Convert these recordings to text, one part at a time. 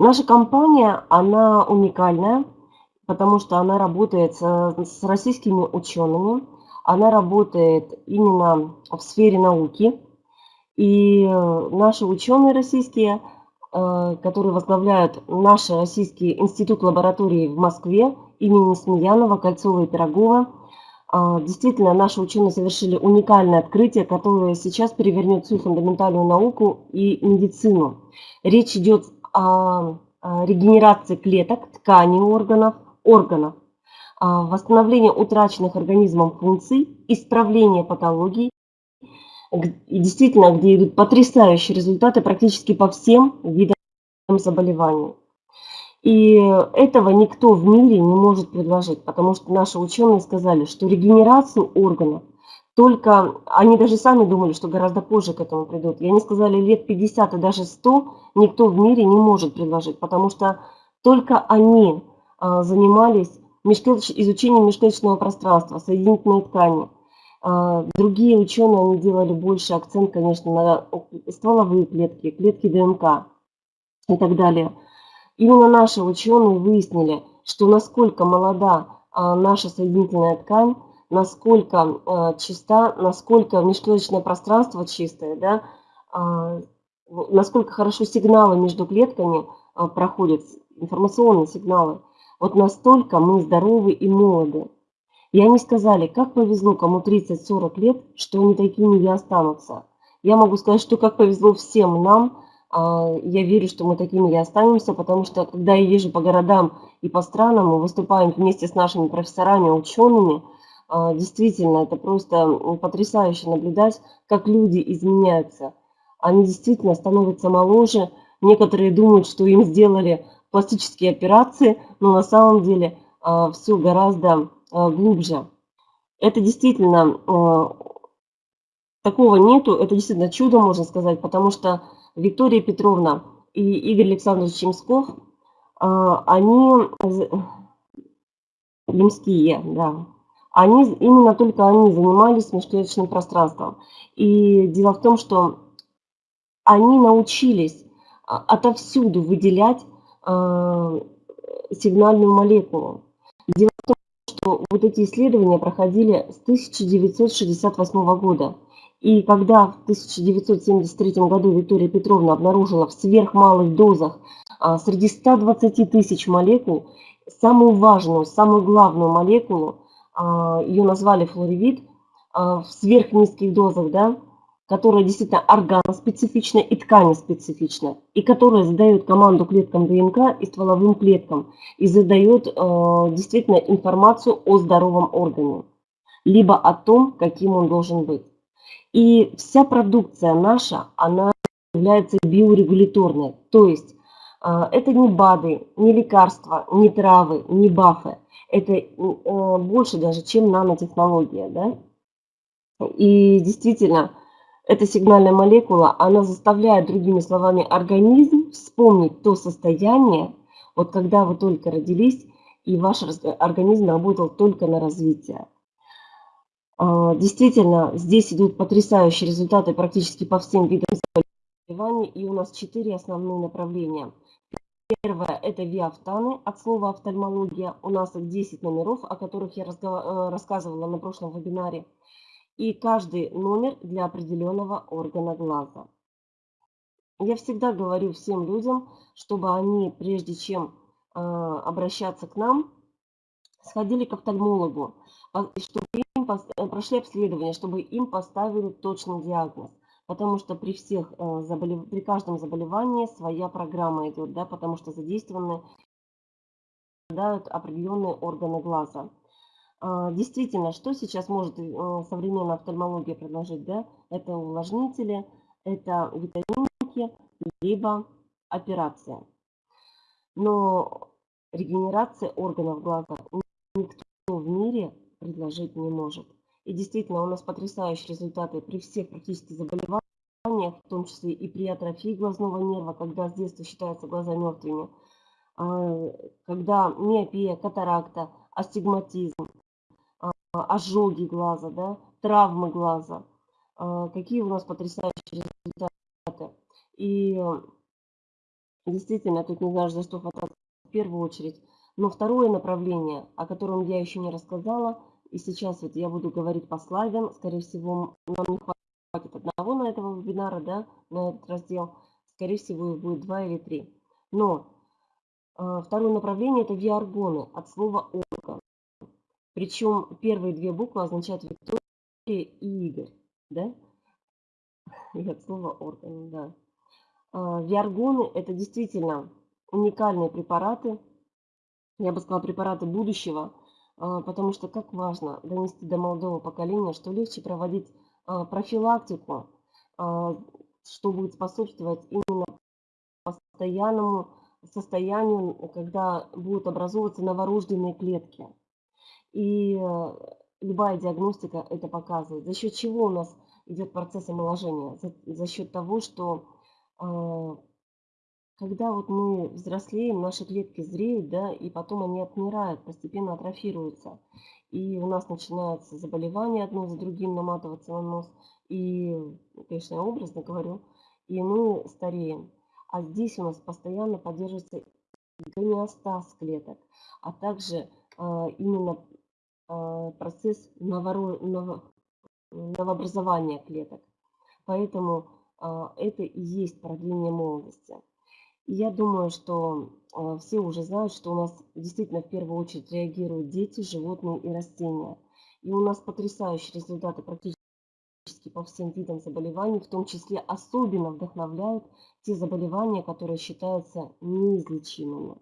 Наша компания, она уникальная, потому что она работает с российскими учеными, она работает именно в сфере науки. И наши ученые российские, э, которые возглавляют наш Российский институт лаборатории в Москве имени Смеянова, Кольцова и Пирогова, э, действительно наши ученые совершили уникальное открытие, которое сейчас перевернет всю фундаментальную науку и медицину. Речь идет регенерации клеток, тканей органов, органов, а, восстановление утраченных организмом функций, исправление патологий. И действительно, где идут потрясающие результаты практически по всем видам заболеваний. И этого никто в мире не может предложить, потому что наши ученые сказали, что регенерацию органов только, они даже сами думали, что гораздо позже к этому придут. И они сказали, лет 50 и даже 100 никто в мире не может предложить, потому что только они а, занимались изучением межклеточного пространства, соединительной ткани. А, другие ученые они делали больше акцент, конечно, на стволовые клетки, клетки ДНК и так далее. Именно наши ученые выяснили, что насколько молода а, наша соединительная ткань, насколько чиста, насколько межклеточное пространство чистое, да, насколько хорошо сигналы между клетками проходят, информационные сигналы. Вот настолько мы здоровы и молоды. И они сказали, как повезло кому 30-40 лет, что они такими и останутся. Я могу сказать, что как повезло всем нам, а, я верю, что мы такими и останемся, потому что когда я езжу по городам и по странам, мы выступаем вместе с нашими профессорами, учеными, действительно, это просто потрясающе наблюдать, как люди изменяются. Они действительно становятся моложе. Некоторые думают, что им сделали пластические операции, но на самом деле а, все гораздо а, глубже. Это действительно, а, такого нету, это действительно чудо, можно сказать, потому что Виктория Петровна и Игорь Александрович Чемсков, они, Лемские, да, они, именно только они занимались межклеточным пространством. И дело в том, что они научились отовсюду выделять а, сигнальную молекулу. Дело в том, что вот эти исследования проходили с 1968 года. И когда в 1973 году Виктория Петровна обнаружила в сверхмалых дозах а, среди 120 тысяч молекул самую важную, самую главную молекулу, а, ее назвали флоревит, в сверхнизких дозах, да, которая действительно органоспецифична и тканеспецифична, и которая задает команду клеткам ДНК и стволовым клеткам, и задает э, действительно информацию о здоровом органе, либо о том, каким он должен быть. И вся продукция наша, она является биорегуляторной, то есть это не БАДы, не лекарства, не травы, не бафы, это э, больше даже, чем нанотехнология. Да? И действительно, эта сигнальная молекула, она заставляет, другими словами, организм вспомнить то состояние, вот когда вы только родились, и ваш организм работал только на развитие. А, действительно, здесь идут потрясающие результаты практически по всем видам заболеваний, и у нас четыре основные направления. Первое – это виафтаны, от слова офтальмология. У нас их 10 номеров, о которых я э, рассказывала на прошлом вебинаре и каждый номер для определенного органа глаза. Я всегда говорю всем людям, чтобы они, прежде чем э, обращаться к нам, сходили к офтальмологу, чтобы им прошли обследование, чтобы им поставили точный диагноз. Потому что при всех э, заболев... при каждом заболевании своя программа идет, да, потому что задействованы определенные органы глаза. А, действительно, что сейчас может э, современная офтальмология предложить? Да? Это увлажнители, это витаминки, либо операция. Но регенерация органов глаза никто в мире предложить не может. И действительно, у нас потрясающие результаты при всех практически заболеваниях, в том числе и при атрофии глазного нерва, когда с детства считаются глаза мертвыми, а, когда миопия, катаракта, астигматизм, а, ожоги глаза, да, травмы глаза. А, какие у нас потрясающие результаты. И действительно, тут не знаешь, за что хвататься в первую очередь. Но второе направление, о котором я еще не рассказала, и сейчас вот я буду говорить по слайдам, скорее всего, нам не хватит одного на этого вебинара, да, на этот раздел, скорее всего, их будет два или три. Но э, второе направление это виаргоны от слова орга. Причем первые две буквы означают Виктория и Игорь, да? И от слова орган, да. Э, виаргоны это действительно уникальные препараты, я бы сказала, препараты будущего, а, потому что как важно донести до молодого поколения, что легче проводить а, профилактику, а, что будет способствовать именно постоянному состоянию, когда будут образовываться новорожденные клетки. И любая диагностика это показывает. За счет чего у нас идет процесс омоложения? За, за счет того, что когда вот мы взрослеем, наши клетки зреют, да, и потом они отмирают, постепенно атрофируются. И у нас начинаются заболевания одно за другим наматываться на нос. И, конечно, я образно говорю, и мы стареем. А здесь у нас постоянно поддерживается гомеостаз клеток, а также а, именно а, процесс новоро... ново... новообразования клеток. Поэтому а, это и есть продление молодости. Я думаю, что э, все уже знают, что у нас действительно в первую очередь реагируют дети, животные и растения. И у нас потрясающие результаты практически по всем видам заболеваний, в том числе особенно вдохновляют те заболевания, которые считаются неизлечимыми.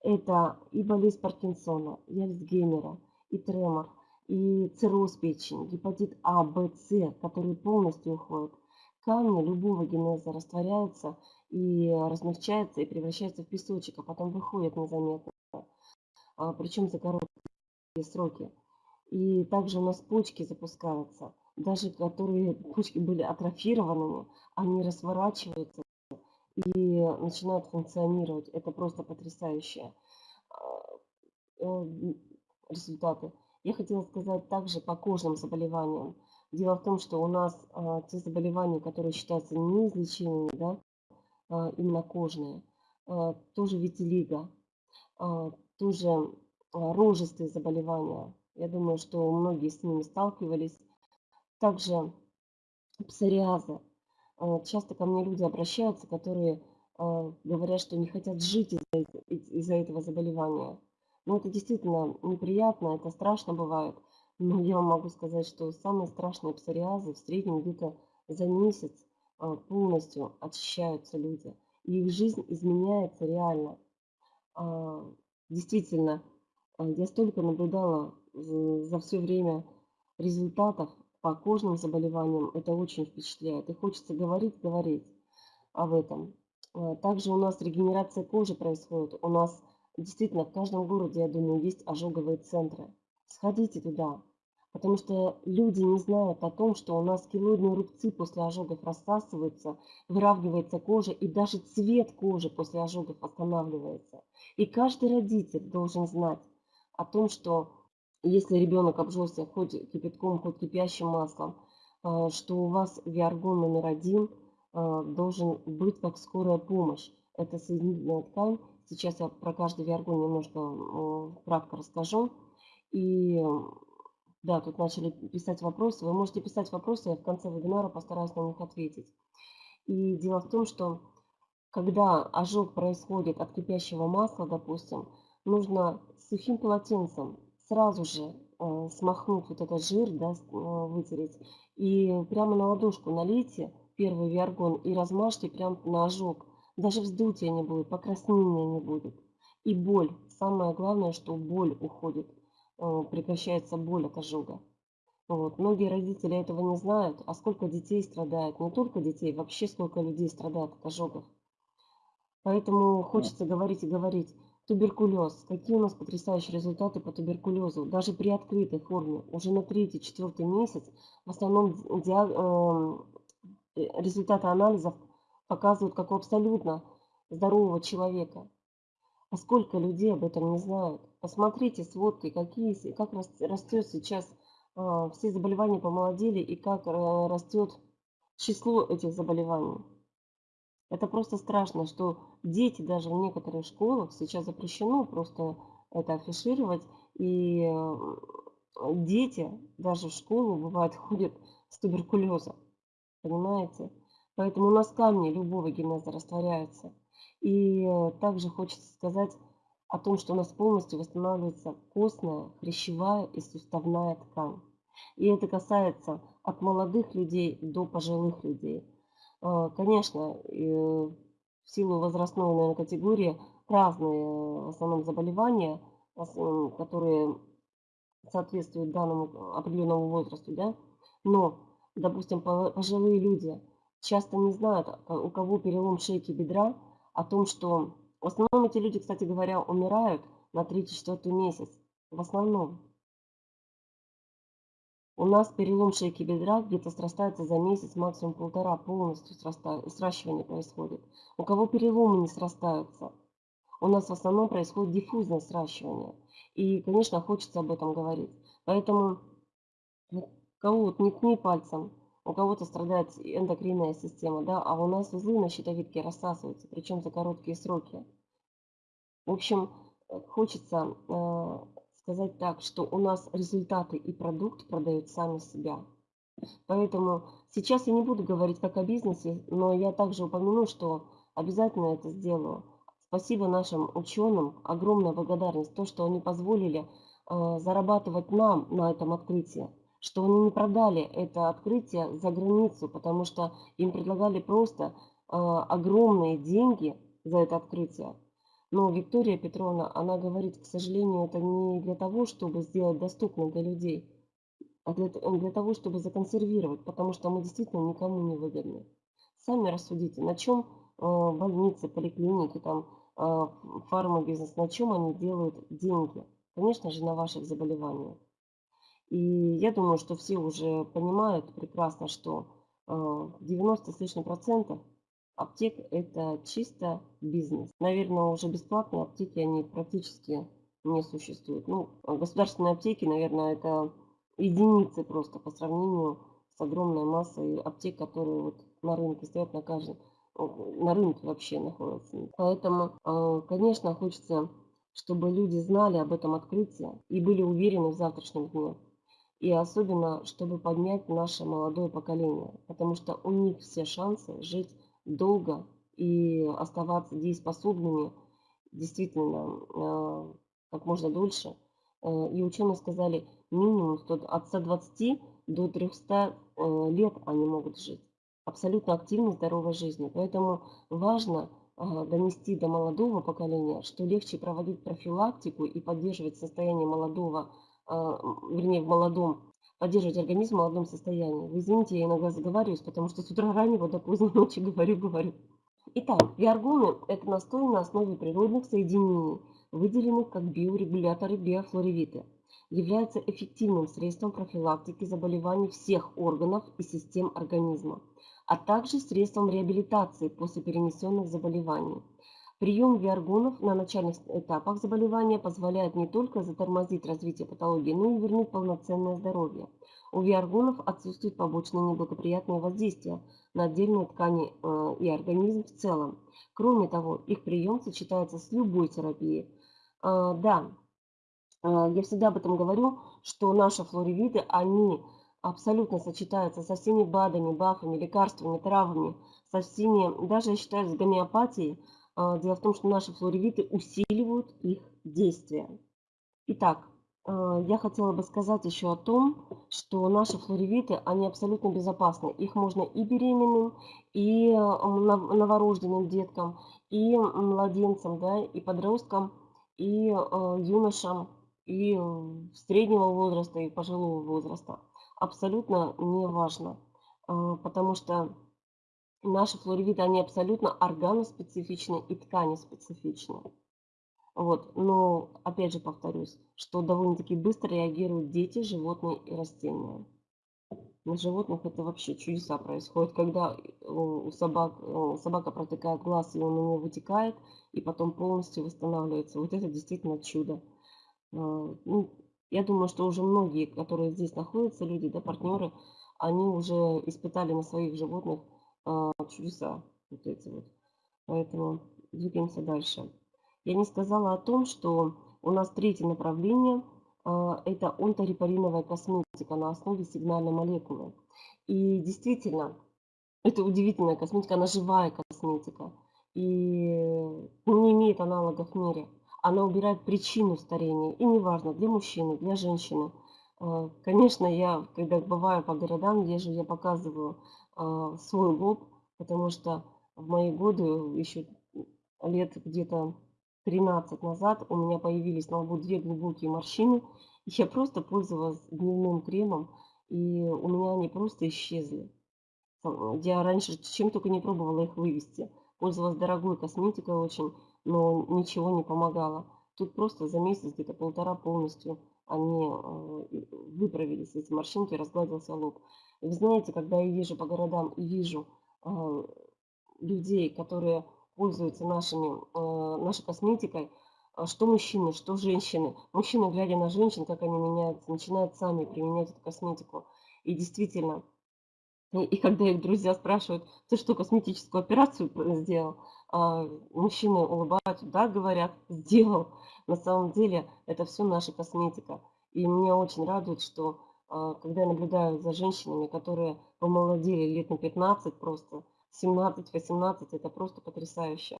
Это и болезнь Паркинсона, и Альцгеймера, и тремор, и цирроз печени, гепатит А, Б, С, которые полностью уходят. Камни любого генеза растворяются и размягчается и превращается в песочек, а потом выходит незаметно, а, причем за короткие сроки. И также у нас почки запускаются, даже которые почки были атрофированными, они разворачиваются и начинают функционировать. Это просто потрясающие а, э, результаты. Я хотела сказать также по кожным заболеваниям. Дело в том, что у нас а, те заболевания, которые считаются неизлечимыми, да, именно кожные, а, тоже витилиго, а, тоже рожистые заболевания. Я думаю, что многие с ними сталкивались. Также псориазы. Часто ко мне люди обращаются, которые говорят, что не хотят жить из-за из этого заболевания. Но это действительно неприятно, это страшно бывает. Но я вам могу сказать, что самые страшные псориазы в среднем где-то за месяц а, полностью очищаются люди. И их жизнь изменяется реально. А, действительно, а, я столько наблюдала за все время результатов по кожным заболеваниям. Это очень впечатляет. И хочется говорить, говорить об этом. Также у нас регенерация кожи происходит. У нас действительно в каждом городе, я думаю, есть ожоговые центры. Сходите туда, Потому что люди не знают о том, что у нас килоидные рубцы после ожогов рассасываются, выравнивается кожа, и даже цвет кожи после ожогов останавливается. И каждый родитель должен знать о том, что если ребенок обжегся хоть кипятком, хоть кипящим маслом, э, что у вас виаргон номер один э, должен быть как скорая помощь. Это соединительная ткань. Сейчас я про каждый виаргон немножко кратко расскажу. И да, тут начали писать вопросы. Вы можете писать вопросы, я в конце вебинара постараюсь на них ответить. И дело в том, что когда ожог происходит от кипящего масла, допустим, нужно сухим полотенцем сразу же э, смахнуть вот этот жир, да, э, вытереть, и прямо на ладошку налейте первый виаргон и размажьте прямо на ожог. Даже вздутия не будет, покраснения не будет. И боль. Самое главное, что боль уходит. Э, прекращается боль от ожога. Вот. Многие родители этого не знают, а сколько детей страдает, не только детей, вообще сколько людей страдает от ожогов. Поэтому хочется говорить и говорить. Туберкулез. Какие у нас потрясающие результаты по туберкулезу. Даже при открытой форме, уже на третий, четвертый месяц, в основном диаг... Эм, э, результаты анализов показывают, как у абсолютно здорового человека. А сколько людей об этом не знают? Посмотрите сводки, какие, как растет сейчас, э, все заболевания помолодели и как э, растет число этих заболеваний. Это просто страшно, что дети даже в некоторых школах сейчас запрещено просто это афишировать. И дети даже в школу, бывает, ходят с туберкулезом. Понимаете? Поэтому у нас камни любого генеза растворяются. И э, также хочется сказать о том, что у нас полностью восстанавливается костная, хрящевая и суставная ткань. И это касается от молодых людей до пожилых людей. А, конечно, в силу возрастной наверное, категории разные в основном заболевания, которые соответствуют данному определенному возрасту, да? но, допустим, пожилые люди часто не знают, а, у кого перелом шейки бедра, о том, что в основном эти люди, кстати говоря, умирают на 3-4 месяц. В основном. У нас перелом шейки бедра где-то срастается за месяц, максимум полтора, полностью сращивание происходит. У кого переломы не срастаются, у нас в основном происходит диффузное сращивание. И, конечно, хочется об этом говорить. Поэтому кого вот не тни пальцем, у кого-то страдает эндокринная система, да, а у нас узлы на щитовидке рассасываются, причем за короткие сроки. В общем, э, хочется э, сказать так, что у нас результаты и продукт продают сами себя. Поэтому сейчас я не буду говорить как о бизнесе, но я также упомяну, что обязательно это сделаю. Спасибо нашим ученым, огромная благодарность, то, что они позволили э, зарабатывать нам на этом открытии что они не продали это открытие за границу, потому что им предлагали просто э, огромные деньги за это открытие. Но Виктория Петровна, она говорит, к сожалению, это не для того, чтобы сделать доступным для людей, а для, для того, чтобы законсервировать, потому что мы действительно никому не выгодны. Сами рассудите, на чем э, больницы, поликлиники, там, э, фармабизнес, на чем они делают деньги? Конечно же, на ваших заболеваниях. И я думаю, что все уже понимают прекрасно, что 90 э, с лишним процентов аптек это чисто бизнес. Наверное, уже бесплатные аптеки, они практически не существуют. Ну, государственные аптеки, наверное, это единицы просто по сравнению с огромной массой аптек, которые вот на рынке стоят на каждом, на рынке вообще находятся. Поэтому, э, конечно, хочется, чтобы люди знали об этом открытии и были уверены в завтрашнем дне и особенно, чтобы поднять наше молодое поколение, потому что у них все шансы жить долго и оставаться дееспособными действительно э, как можно дольше. Э, и ученые сказали, минимум от 120 до 300 э, лет они могут жить. Абсолютно активной, здоровой жизни. Поэтому важно донести до молодого поколения, что легче проводить профилактику и поддерживать состояние молодого вернее, в молодом, поддерживать организм в молодом состоянии. Вы извините, я иногда заговариваюсь, потому что с утра раннего до поздней ночи говорю, говорю. Итак, виаргоны – это настой на основе природных соединений, выделенных как биорегуляторы биофлоревиты. Являются эффективным средством профилактики заболеваний всех органов и систем организма, а также средством реабилитации после перенесенных заболеваний. Прием виаргонов на начальных этапах заболевания позволяет не только затормозить развитие патологии, но и вернуть полноценное здоровье. У виаргонов отсутствуют побочные неблагоприятные воздействия на отдельные ткани э, и организм в целом. Кроме того, их прием сочетается с любой терапией. Э, да, э, я всегда об этом говорю, что наши флоревиды, они абсолютно сочетаются со всеми БАДами, БАФами, лекарствами, травами, со всеми, даже я считаю, с гомеопатией, дело в том, что наши флоревиты усиливают их действие. Итак, а, я хотела бы сказать еще о том, что наши флоревиты, они абсолютно безопасны. Их можно и беременным, и новорожденным деткам, и младенцам, да, и подросткам, и а, юношам, и среднего возраста, и пожилого возраста. Абсолютно не важно, потому что Наши флоревиты, они абсолютно органоспецифичны и тканеспецифичны. Вот. Но, опять же повторюсь, что довольно-таки быстро реагируют дети, животные и растения. На животных это вообще чудеса происходят, когда у собак, собака протекает глаз, и он у нее вытекает, и потом полностью восстанавливается. Вот это действительно чудо. А, ну, я думаю, что уже многие, которые здесь находятся, люди, да, партнеры, они уже испытали на своих животных а, чудеса. вот эти вот. Поэтому двигаемся дальше. Я не сказала о том, что у нас третье направление а, – это онторепариновая косметика на основе сигнальной молекулы. И действительно, это удивительная косметика, она живая косметика. И не имеет аналогов в мире. Она убирает причину старения. И неважно, для мужчины, для женщины. А, конечно, я, когда бываю по городам, езжу, я показываю а, свой лоб, потому что в мои годы, еще лет где-то 13 назад, у меня появились на лбу две глубокие морщины. И я просто пользовалась дневным кремом, и у меня они просто исчезли. Я раньше чем только не пробовала их вывести. Пользовалась дорогой косметикой очень, но ничего не помогало. Тут просто за месяц, где-то полтора полностью, они э, выправились, эти морщинки, разгладился лоб. И вы знаете, когда я езжу по городам и вижу э, людей, которые пользуются нашими, э, нашей косметикой, что мужчины, что женщины. Мужчины, глядя на женщин, как они меняются, начинают сами применять эту косметику. И действительно, и когда их друзья спрашивают, ты что, косметическую операцию сделал? А мужчины улыбаются, да, говорят, сделал. На самом деле это все наша косметика. И меня очень радует, что а, когда я наблюдаю за женщинами, которые помолодели лет на 15 просто, 17-18, это просто потрясающе.